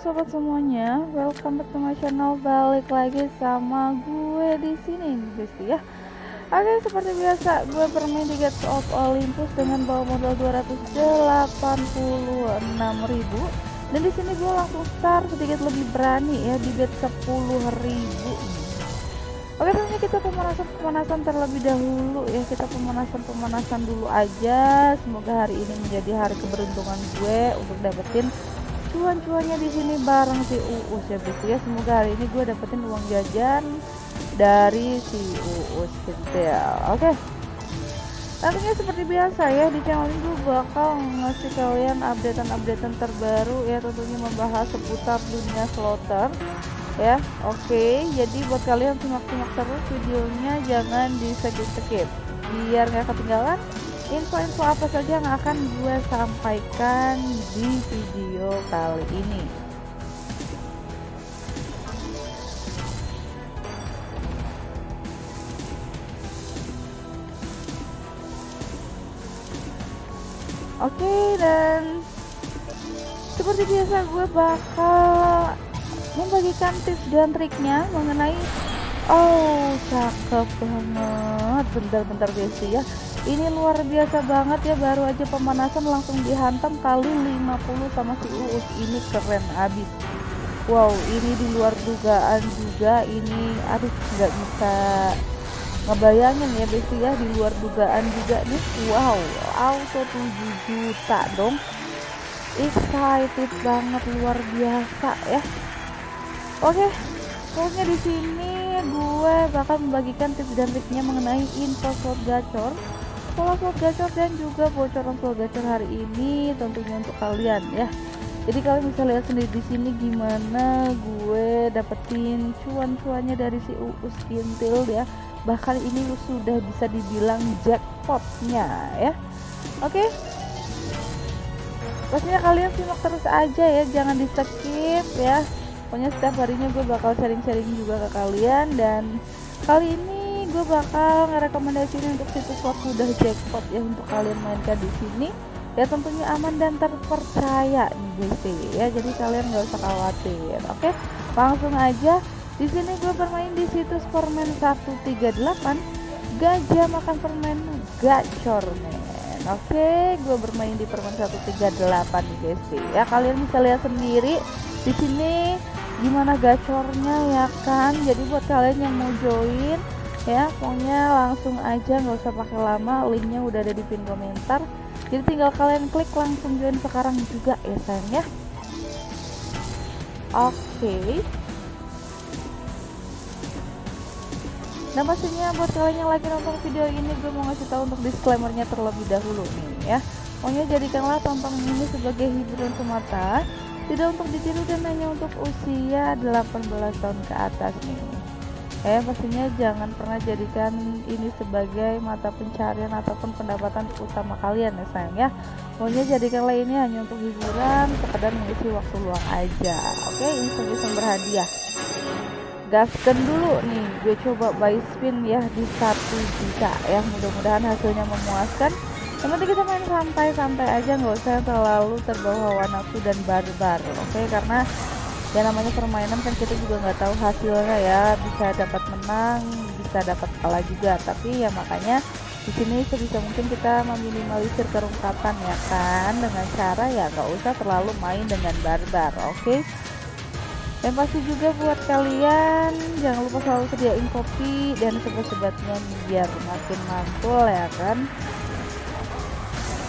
sobat semuanya, welcome back to my channel. Balik lagi sama gue di sini, guys ya. Oke, seperti biasa, gue bermain di Gates of Olympus dengan bawa modal 286.000 dan di sini gue langsung start sedikit lebih berani ya di bet 10.000 Oke tentunya kita pemanasan-pemanasan terlebih dahulu ya. Kita pemanasan-pemanasan dulu aja. Semoga hari ini menjadi hari keberuntungan gue untuk dapetin cuan-cuannya di sini bareng si Uus ya begitu ya semoga hari ini gue dapetin uang jajan dari si Uus gitu ya. Oke. Tentunya seperti biasa ya di channel ini gue bakal ngasih kalian updatean-updatean terbaru ya tentunya membahas seputar dunia slotter ya. Oke okay, jadi buat kalian simak-simak terus videonya jangan di skip-skip. Biar nggak ketinggalan info-info apa saja yang akan gue sampaikan di video kali ini? Oke dan seperti biasa gue bakal membagikan tips dan triknya mengenai oh cakep banget. Bentar-bentar guys ya ini luar biasa banget ya baru aja pemanasan langsung dihantam kali 50 sama si Uus. Ini keren abis. Wow ini di luar dugaan juga ini aduh nggak bisa ngebayangin ya guys ya di luar dugaan juga nih. Wow auto 7 juta dong. Excited banget luar biasa ya. Oke, pokoknya di sini gue bakal membagikan tips dan triknya mengenai info slot gacor, pola slot gacor dan juga bocoran slot gacor hari ini tentunya untuk kalian ya. Jadi kalian bisa lihat sendiri di sini gimana gue dapetin cuan-cuannya dari si Uus Kintil ya. Bahkan ini sudah bisa dibilang jackpotnya ya. Oke. Pastinya kalian simak terus aja ya, jangan di skip ya pokoknya setiap harinya gue bakal sharing-sharing juga ke kalian dan kali ini gue bakal ngerekomendasiin untuk situs mudah jackpot ya untuk kalian mainkan di sini. Ya tentunya aman dan terpercaya nih guys ya jadi kalian nggak usah khawatir oke? Langsung aja. Di sini gue bermain di situs permen 138 gajah makan permen gacor men oke? Gue bermain di permen 138 nih guys ya kalian bisa lihat sendiri di sini gimana gacornya ya kan? Jadi buat kalian yang mau join ya pokoknya langsung aja nggak usah pakai lama linknya udah ada di pin komentar. Jadi tinggal kalian klik langsung join sekarang juga ya sayang ya. Oke. Okay. Nah pastinya buat kalian yang lagi nonton video ini gue mau ngasih tahu untuk disclaimernya terlebih dahulu nih ya. Pokoknya jadikanlah tonton ini sebagai hiburan semata tidak untuk ditiru dan hanya untuk usia 18 tahun ke atas nih eh pastinya jangan pernah jadikan ini sebagai mata pencarian ataupun pendapatan utama kalian ya sayang ya. Pokoknya jadikanlah ini hanya untuk hiburan sekedar mengisi waktu luang aja. Oke iseng-iseng berhadiah. Gaskan dulu nih gue coba buy spin ya di satu juta ya. Mudah-mudahan hasilnya memuaskan. Penting kita main santai-santai aja nggak usah terlalu terbawa nafsu dan barbar. Oke karena ya namanya permainan kan kita juga nggak tahu hasilnya ya. Bisa dapat menang bisa dapat kalah juga. Tapi ya makanya di sini sebisa mungkin kita meminimalisir kerungkatan ya kan. Dengan cara ya nggak usah terlalu main dengan barbar oke? Okay? dan pasti juga buat kalian jangan lupa selalu sediain kopi dan sebat-sebatnya biar makin mantul ya kan.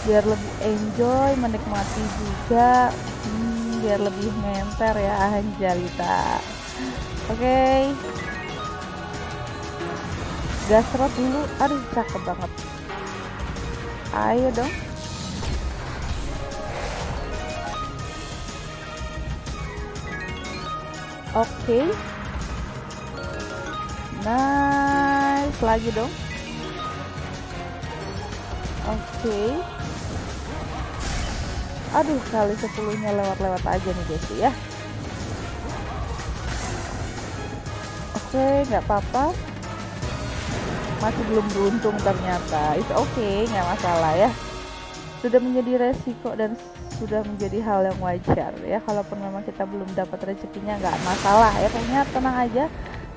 Biar lebih enjoy menikmati juga biar lebih menter ya Anjalita oke. Okay. gasrot dulu. Aduh cakep banget. Ayo dong. Oke. Okay. nice. Lagi dong. Oke. okay aduh kali sepuluhnya lewat-lewat aja nih guys ya. Oke nggak apa-apa. Masih belum beruntung ternyata. Itu oke okay, nggak masalah ya. Sudah menjadi resiko dan sudah menjadi hal yang wajar ya. Kalaupun memang kita belum dapat rezekinya nggak masalah ya. Pokoknya tenang aja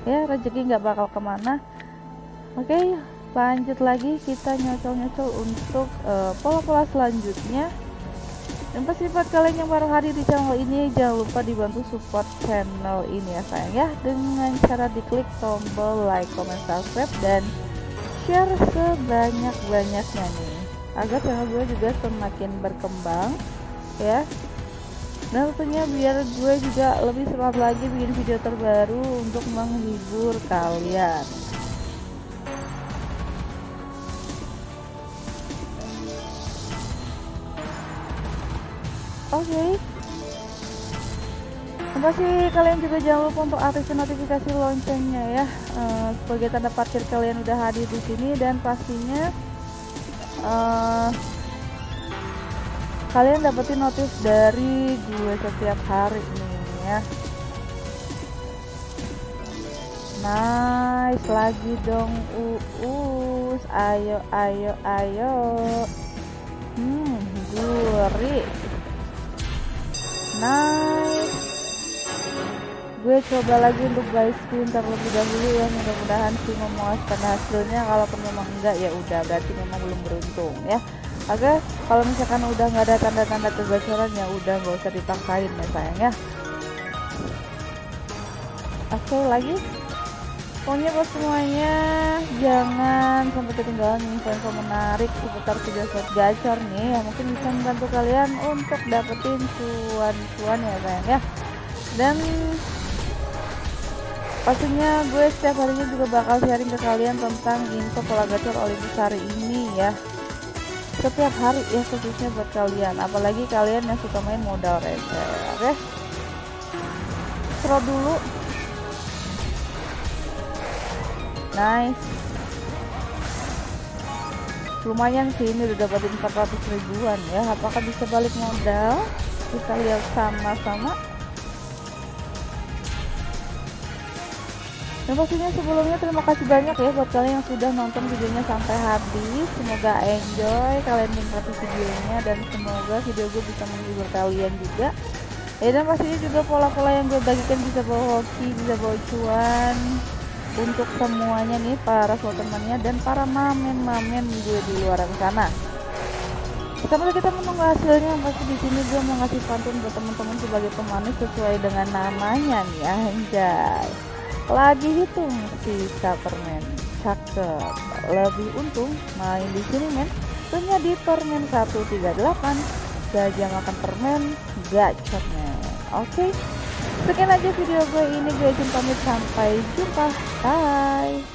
ya. Rezeki nggak bakal ke mana. Oke lanjut lagi. Kita nyocol-nyocol untuk uh, pola-pola selanjutnya dan buat kalian yang baru hadir di channel ini jangan lupa dibantu support channel ini ya sayang ya. Dengan cara diklik tombol like, comment, subscribe dan share sebanyak-banyaknya nih. Agar channel gue juga semakin berkembang ya. Dan tentunya biar gue juga lebih semangat lagi bikin video terbaru untuk menghibur kalian oke okay. pasti kalian juga jangan lupa untuk aktifkan notifikasi loncengnya ya. Uh, sebagai tanda parkir kalian udah hadir di sini dan pastinya uh, kalian dapetin notif dari gue setiap hari nih ya. Nice lagi dong uus. Ayo ayo ayo. Hmm gurih nice gue coba lagi untuk buy spin terlebih dahulu ya mudah-mudahan sih memuaskan hasilnya kalaupun memang enggak ya udah berarti memang belum beruntung ya Oke, kalau misalkan udah nggak ada tanda-tanda kegacoran ya udah nggak usah dipaksain ya sayang ya. Oke lagi. Pokoknya buat semuanya jangan sampai ketinggalan info-info menarik seputar video set gacor nih yang mungkin bisa membantu kalian untuk dapetin cuan-cuan ya sayang ya. Dan pastinya gue setiap harinya juga bakal sharing ke kalian tentang info pola gacor Olympus hari ini ya setiap hari ya khususnya buat kalian apalagi kalian yang suka main modal receh oke okay? dulu nice. Lumayan sih ini udah dapetin 400 ribuan ya. Apakah bisa balik modal? Kita lihat sama-sama. Dan pastinya sebelumnya terima kasih banyak ya buat kalian yang sudah nonton videonya sampai habis. Semoga enjoy kalian menikmati videonya dan semoga video gue bisa menghibur kalian juga. Ya dan pastinya juga pola-pola yang gue bagikan bisa bawa hoki bisa bawa cuan untuk semuanya nih para temannya dan para mamen-mamen gue di luar sana. Sambil kita menunggu hasilnya pasti di sini gue mau ngasih pantun buat teman-teman sebagai pemanis sesuai dengan namanya nih anjay. Lagi hitung sisa permen cakep. Lebih untung main di sini men. Punya di permen 138 gajah makan permen gacor oke okay. sekian aja video gue. Ini gue izin pamit. Sampai jumpa bye